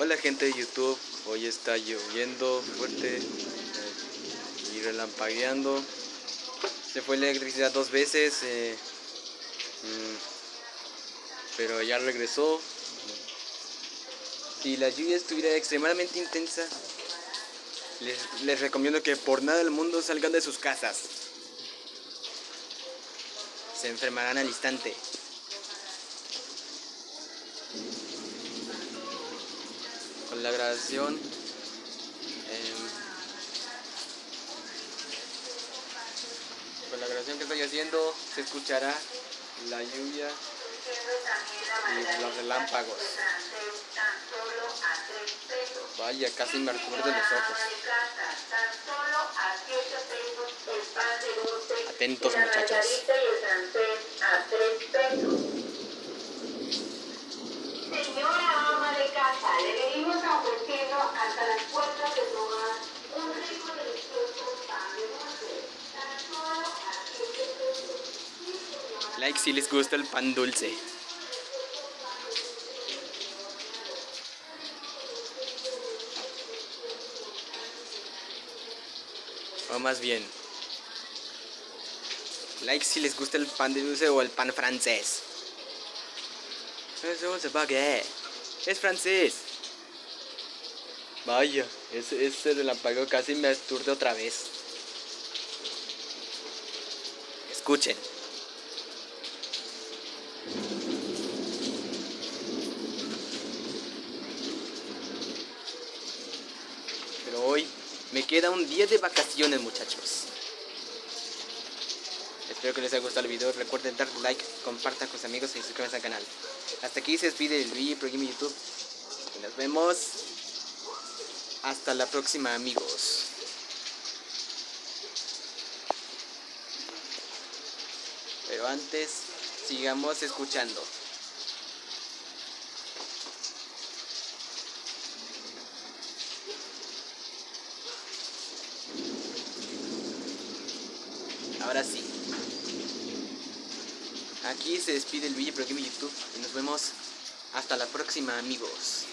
Hola gente de YouTube, hoy está lloviendo fuerte eh, y relampagueando. Se fue la electricidad dos veces, eh, mm, pero ya regresó. Si la lluvia estuviera extremadamente intensa, les, les recomiendo que por nada del mundo salgan de sus casas. Se enfermarán al instante. Con la grabación em, con la grabación que estoy haciendo se escuchará la lluvia y los relámpagos. Vaya casi me recuerdo los ojos. Atentos muchachos Like si les gusta el pan dulce. O más bien. Like si les gusta el pan dulce o el pan francés. Se pague. Es francés. Vaya, ese, ese relámpago casi me aturde otra vez. Escuchen. Pero hoy me queda un día de vacaciones, muchachos. Espero que les haya gustado el video. Recuerden dar like, compartan con sus amigos y suscríbanse al canal. Hasta aquí se despide el video Pro YouTube. Y nos vemos. Hasta la próxima, amigos. Pero antes, sigamos escuchando. Ahora sí. Aquí se despide el video Pro Game YouTube y nos vemos hasta la próxima amigos.